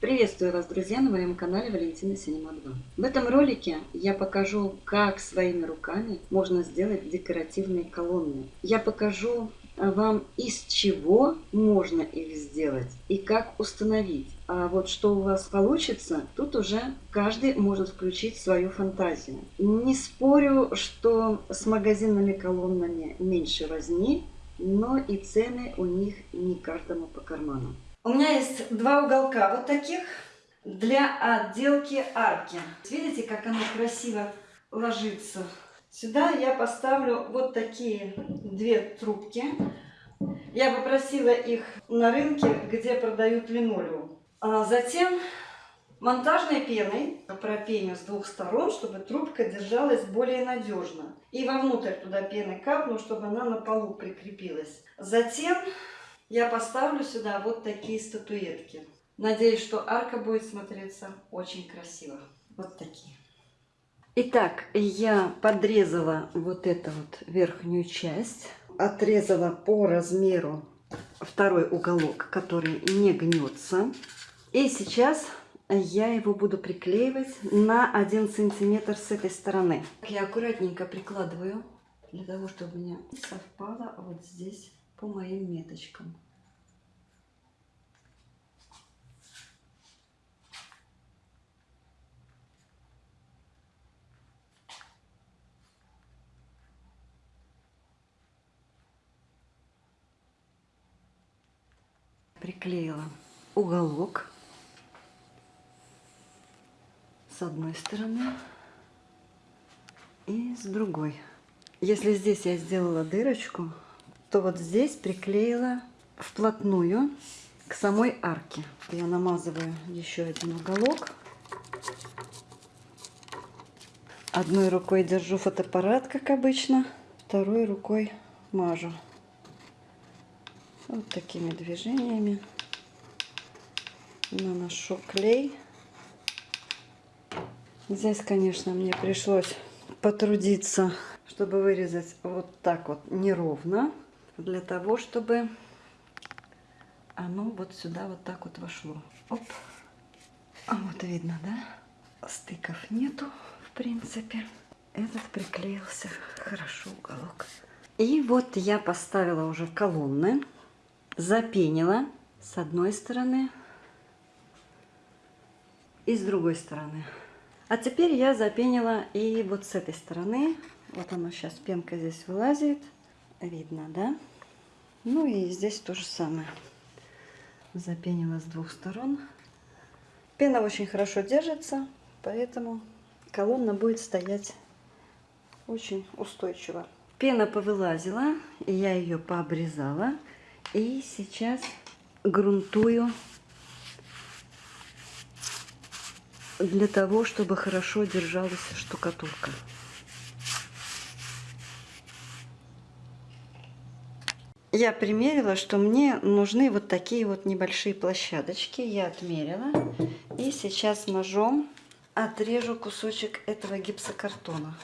Приветствую вас, друзья, на моем канале Валентина Синема 2. В этом ролике я покажу, как своими руками можно сделать декоративные колонны. Я покажу вам, из чего можно их сделать и как установить. А вот что у вас получится, тут уже каждый может включить свою фантазию. Не спорю, что с магазинными колоннами меньше возни, но и цены у них не каждому по карману. У меня есть два уголка вот таких для отделки арки. Видите, как оно красиво ложится. Сюда я поставлю вот такие две трубки. Я попросила их на рынке, где продают линолеум. А затем монтажной пеной пропеню с двух сторон, чтобы трубка держалась более надежно. И вовнутрь туда пены капну, чтобы она на полу прикрепилась. Затем я поставлю сюда вот такие статуэтки. Надеюсь, что арка будет смотреться очень красиво. Вот такие. Итак, я подрезала вот эту вот верхнюю часть. Отрезала по размеру второй уголок, который не гнется. И сейчас я его буду приклеивать на 1 сантиметр с этой стороны. Я аккуратненько прикладываю, для того, чтобы у меня совпало вот здесь по моим меточкам. приклеила уголок с одной стороны и с другой. Если здесь я сделала дырочку, то вот здесь приклеила вплотную к самой арке. Я намазываю еще один уголок. Одной рукой держу фотоаппарат, как обычно, второй рукой мажу. Вот такими движениями наношу клей. Здесь, конечно, мне пришлось потрудиться, чтобы вырезать вот так вот неровно, для того, чтобы оно вот сюда вот так вот вошло. Оп. А вот видно, да? Стыков нету, в принципе. Этот приклеился хорошо уголок. И вот я поставила уже колонны запенила с одной стороны и с другой стороны. А теперь я запенила и вот с этой стороны. Вот она сейчас, пенка здесь вылазит. Видно, да? Ну и здесь то же самое. Запенила с двух сторон. Пена очень хорошо держится, поэтому колонна будет стоять очень устойчиво. Пена повылазила, и я ее пообрезала. И сейчас грунтую для того, чтобы хорошо держалась штукатурка. Я примерила, что мне нужны вот такие вот небольшие площадочки. Я отмерила. И сейчас ножом отрежу кусочек этого гипсокартона.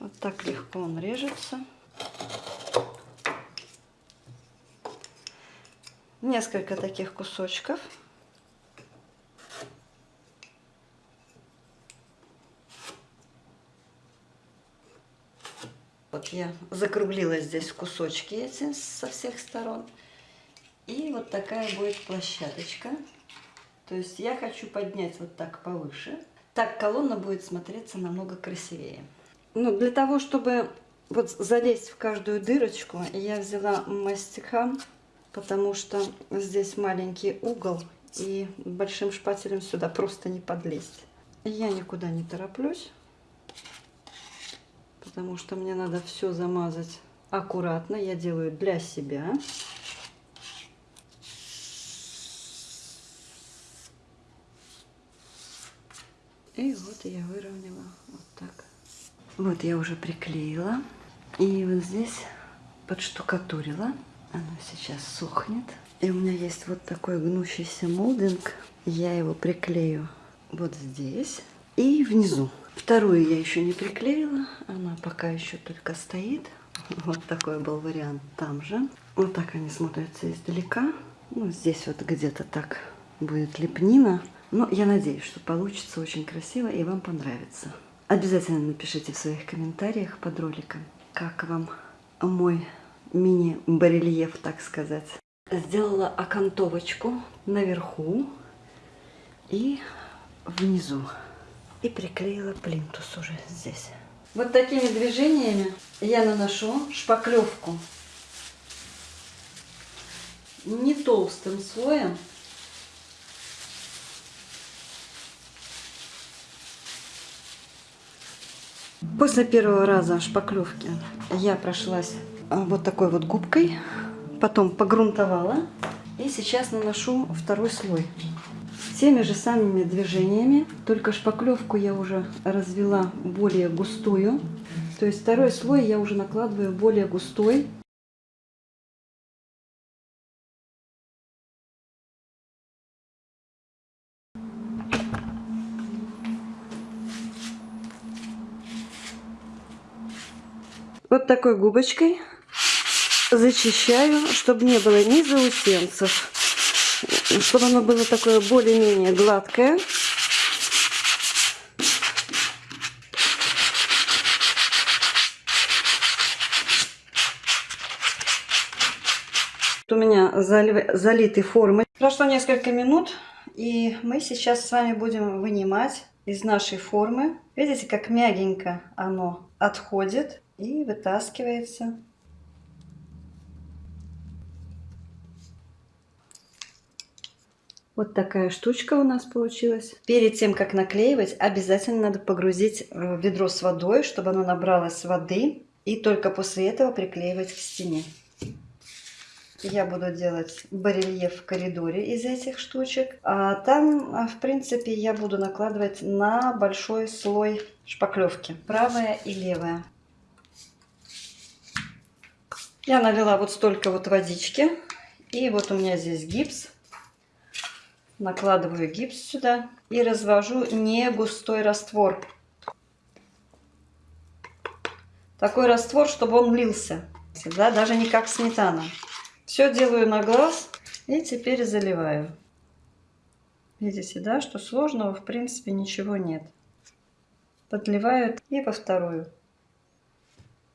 Вот так легко он режется. несколько таких кусочков. Вот я закруглила здесь кусочки эти со всех сторон. И вот такая будет площадочка. То есть я хочу поднять вот так повыше. Так колонна будет смотреться намного красивее. Ну, для того, чтобы вот залезть в каждую дырочку, я взяла мастикам потому что здесь маленький угол и большим шпателем сюда просто не подлезть. Я никуда не тороплюсь, потому что мне надо все замазать аккуратно. Я делаю для себя. И вот я выровняла вот так. Вот я уже приклеила. И вот здесь подштукатурила. Оно сейчас сохнет. И у меня есть вот такой гнущийся молдинг. Я его приклею вот здесь и внизу. Вторую я еще не приклеила. Она пока еще только стоит. Вот такой был вариант там же. Вот так они смотрятся издалека. Ну, здесь вот где-то так будет лепнина. Но я надеюсь, что получится очень красиво и вам понравится. Обязательно напишите в своих комментариях под роликом, как вам мой мини-барельеф, так сказать. Сделала окантовочку наверху и внизу. И приклеила плинтус уже здесь. Вот такими движениями я наношу шпаклевку не толстым слоем, После первого раза шпаклевки я прошлась а, вот такой вот губкой, потом погрунтовала и сейчас наношу второй слой. Теми же самыми движениями, только шпаклевку я уже развела более густую. То есть второй слой я уже накладываю более густой. Вот такой губочкой зачищаю, чтобы не было ни заусенцев, чтобы оно было такое более-менее гладкое. У меня залиты формы. Прошло несколько минут, и мы сейчас с вами будем вынимать из нашей формы. Видите, как мягенько оно отходит и вытаскивается. Вот такая штучка у нас получилась. Перед тем, как наклеивать, обязательно надо погрузить в ведро с водой, чтобы оно набралось воды. И только после этого приклеивать к стене. Я буду делать барельеф в коридоре из этих штучек. А там, а, в принципе, я буду накладывать на большой слой шпаклевки. Правая и левая. Я налила вот столько вот водички. И вот у меня здесь гипс. Накладываю гипс сюда и развожу не густой раствор. Такой раствор, чтобы он лился. Да, даже не как сметана. Все делаю на глаз и теперь заливаю. Видите, да, что сложного в принципе ничего нет. Подливаю и по вторую.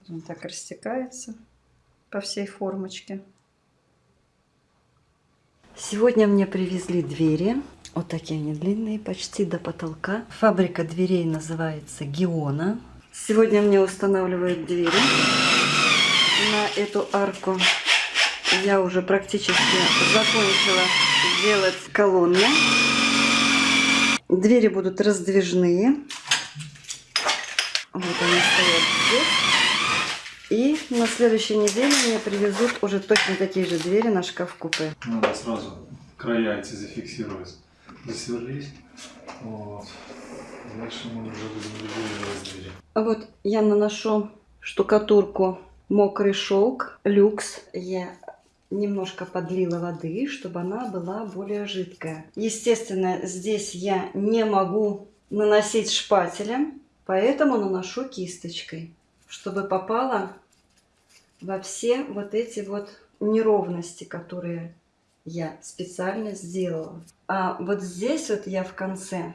Он так растекается по всей формочке. Сегодня мне привезли двери. Вот такие они длинные, почти до потолка. Фабрика дверей называется Геона. Сегодня мне устанавливают двери на эту арку. Я уже практически закончила делать колонны. Двери будут раздвижные. Вот они стоят здесь. И на следующей неделе мне привезут уже точно такие же двери на шкаф-купе. Надо сразу края эти зафиксировать. Засверлись. Вот. Дальше мы уже будем регулировать двери. Вот я наношу штукатурку мокрый шелк люкс. Я немножко подлила воды, чтобы она была более жидкая. Естественно, здесь я не могу наносить шпателем, поэтому наношу кисточкой чтобы попало во все вот эти вот неровности, которые я специально сделала. А вот здесь вот я в конце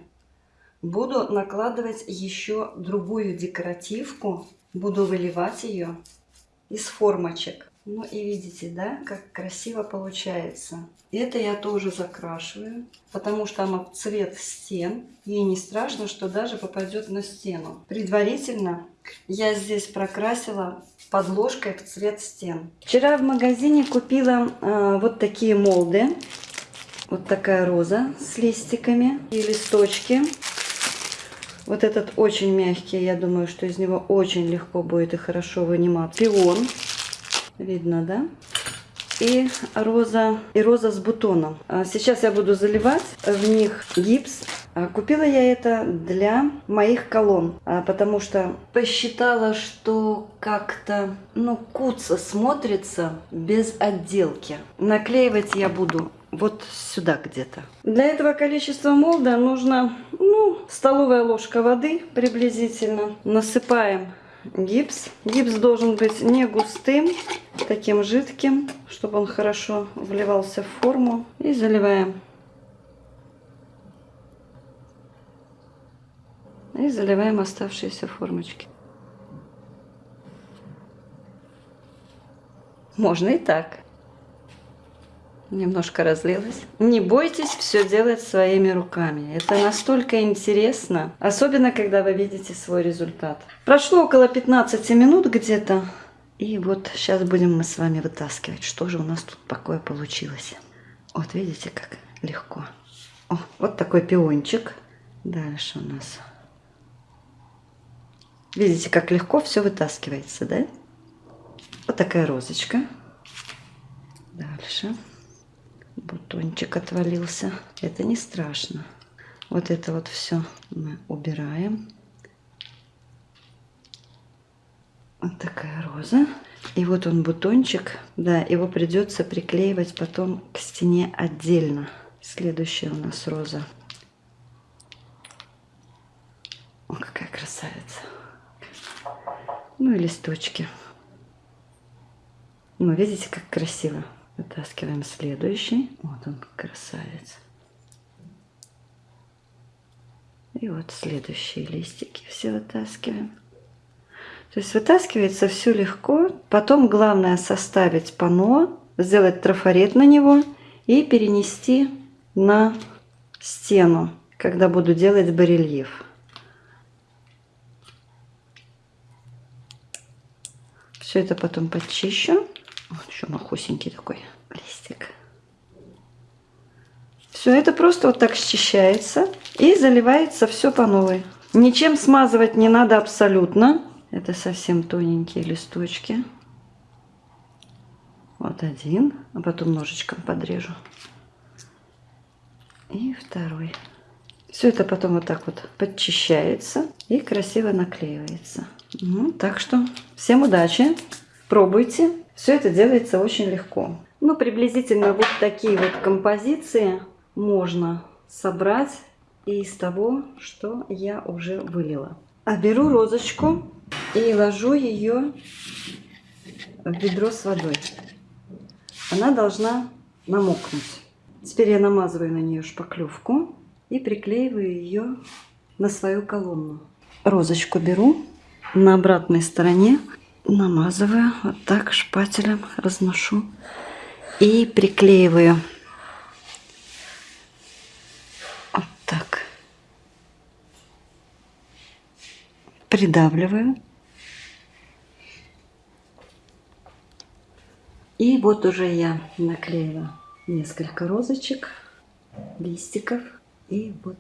буду накладывать еще другую декоративку. Буду выливать ее из формочек. Ну и видите, да, как красиво получается. Это я тоже закрашиваю, потому что оно цвет стен. И не страшно, что даже попадет на стену. Предварительно я здесь прокрасила подложкой в цвет стен. Вчера в магазине купила э, вот такие молды. Вот такая роза с листиками и листочки. Вот этот очень мягкий, я думаю, что из него очень легко будет и хорошо вынимать. Пион Видно, да? И роза, и роза с бутоном. А сейчас я буду заливать в них гипс. А купила я это для моих колонн, а, потому что посчитала, что как-то, ну, куца смотрится без отделки. Наклеивать я буду вот сюда где-то. Для этого количества молда нужно, ну, столовая ложка воды приблизительно. Насыпаем гипс. Гипс должен быть не густым, таким жидким, чтобы он хорошо вливался в форму. И заливаем. И заливаем оставшиеся формочки. Можно и так. Немножко разлилось. Не бойтесь все делать своими руками. Это настолько интересно. Особенно, когда вы видите свой результат. Прошло около 15 минут где-то. И вот сейчас будем мы с вами вытаскивать, что же у нас тут такое получилось. Вот видите, как легко. О, вот такой пиончик. Дальше у нас. Видите, как легко все вытаскивается, да? Вот такая розочка. Дальше бутончик отвалился. Это не страшно. Вот это вот все мы убираем. Вот такая роза. И вот он бутончик. Да, его придется приклеивать потом к стене отдельно. Следующая у нас роза. О, какая красавица. Ну и листочки. Ну, видите, как красиво. Вытаскиваем следующий. Вот он, красавец. И вот следующие листики все вытаскиваем. То есть вытаскивается все легко. Потом главное составить пано, сделать трафарет на него и перенести на стену, когда буду делать барельеф. Все это потом подчищу. Вот еще махусенький такой листик. Все это просто вот так счищается и заливается все по новой. Ничем смазывать не надо абсолютно. Это совсем тоненькие листочки. Вот один, а потом ножичком подрежу. И второй. Все это потом вот так вот подчищается и красиво наклеивается. Ну, так что всем удачи, пробуйте. Все это делается очень легко. Ну, приблизительно вот такие вот композиции можно собрать из того, что я уже вылила. А беру розочку и ложу ее в ведро с водой. Она должна намокнуть. Теперь я намазываю на нее шпаклевку и приклеиваю ее на свою колонну. Розочку беру на обратной стороне намазываю вот так шпателем, разношу и приклеиваю. Вот так. Придавливаю. И вот уже я наклеила несколько розочек, листиков. И вот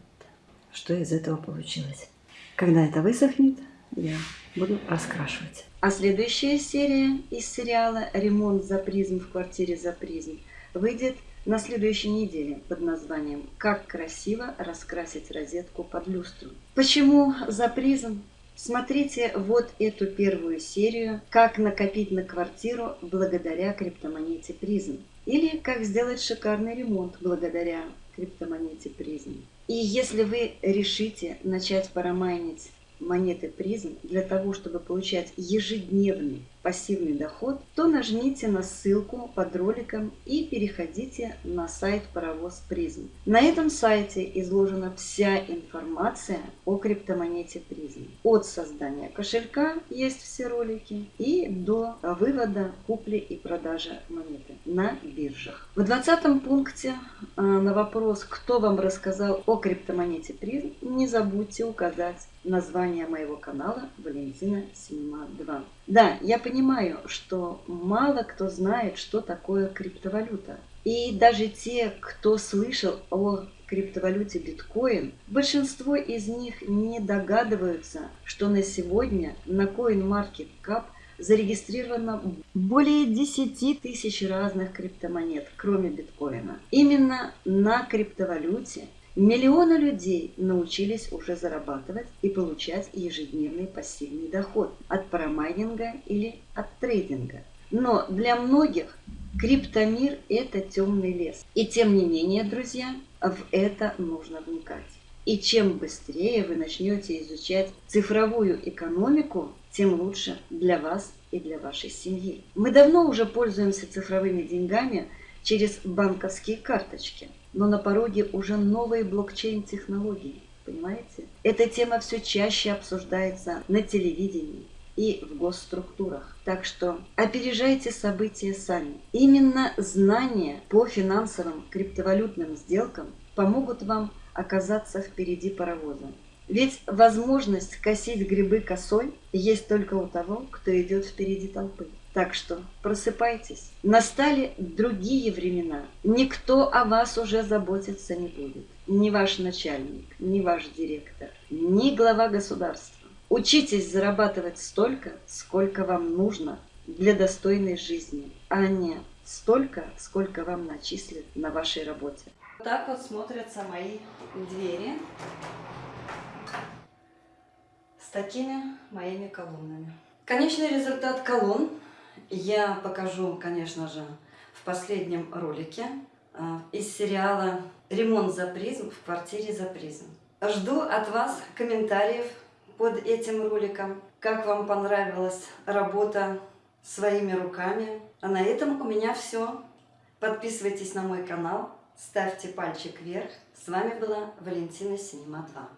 что из этого получилось. Когда это высохнет, я буду раскрашивать. А следующая серия из сериала «Ремонт за призм в квартире за призм» выйдет на следующей неделе под названием «Как красиво раскрасить розетку под люстру». Почему за призм? Смотрите вот эту первую серию «Как накопить на квартиру благодаря криптомонете призм» или «Как сделать шикарный ремонт благодаря криптомонете призм». И если вы решите начать парамайнить монеты призм для того, чтобы получать ежедневный пассивный доход, то нажмите на ссылку под роликом и переходите на сайт Паровоз Призм. На этом сайте изложена вся информация о криптомонете Призм. От создания кошелька есть все ролики и до вывода, купли и продажи монеты на биржах. В 20 пункте э, на вопрос, кто вам рассказал о криптомонете Призм, не забудьте указать название моего канала Валентина Синема 2. Да, я понимаю, что мало кто знает, что такое криптовалюта. И даже те, кто слышал о криптовалюте биткоин, большинство из них не догадываются, что на сегодня на CoinMarketCap зарегистрировано более 10 тысяч разных криптомонет, кроме биткоина. Именно на криптовалюте Миллионы людей научились уже зарабатывать и получать ежедневный пассивный доход от парамайнинга или от трейдинга. Но для многих криптомир – это темный лес. И тем не менее, друзья, в это нужно вникать. И чем быстрее вы начнете изучать цифровую экономику, тем лучше для вас и для вашей семьи. Мы давно уже пользуемся цифровыми деньгами через банковские карточки, но на пороге уже новые блокчейн-технологии. Понимаете? Эта тема все чаще обсуждается на телевидении и в госструктурах. Так что опережайте события сами. Именно знания по финансовым криптовалютным сделкам помогут вам оказаться впереди паровоза. Ведь возможность косить грибы косой есть только у того, кто идет впереди толпы. Так что просыпайтесь. Настали другие времена. Никто о вас уже заботиться не будет. Ни ваш начальник, ни ваш директор, ни глава государства. Учитесь зарабатывать столько, сколько вам нужно для достойной жизни, а не столько, сколько вам начислят на вашей работе. Так вот смотрятся мои двери с такими моими колоннами. Конечный результат колонн я покажу, конечно же, в последнем ролике а, из сериала «Ремонт за призм» в квартире за призм. Жду от вас комментариев под этим роликом, как вам понравилась работа своими руками. А на этом у меня все. Подписывайтесь на мой канал, ставьте пальчик вверх. С вами была Валентина Синема 2.